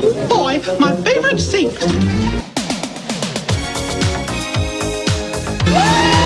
Boy, my favorite sink.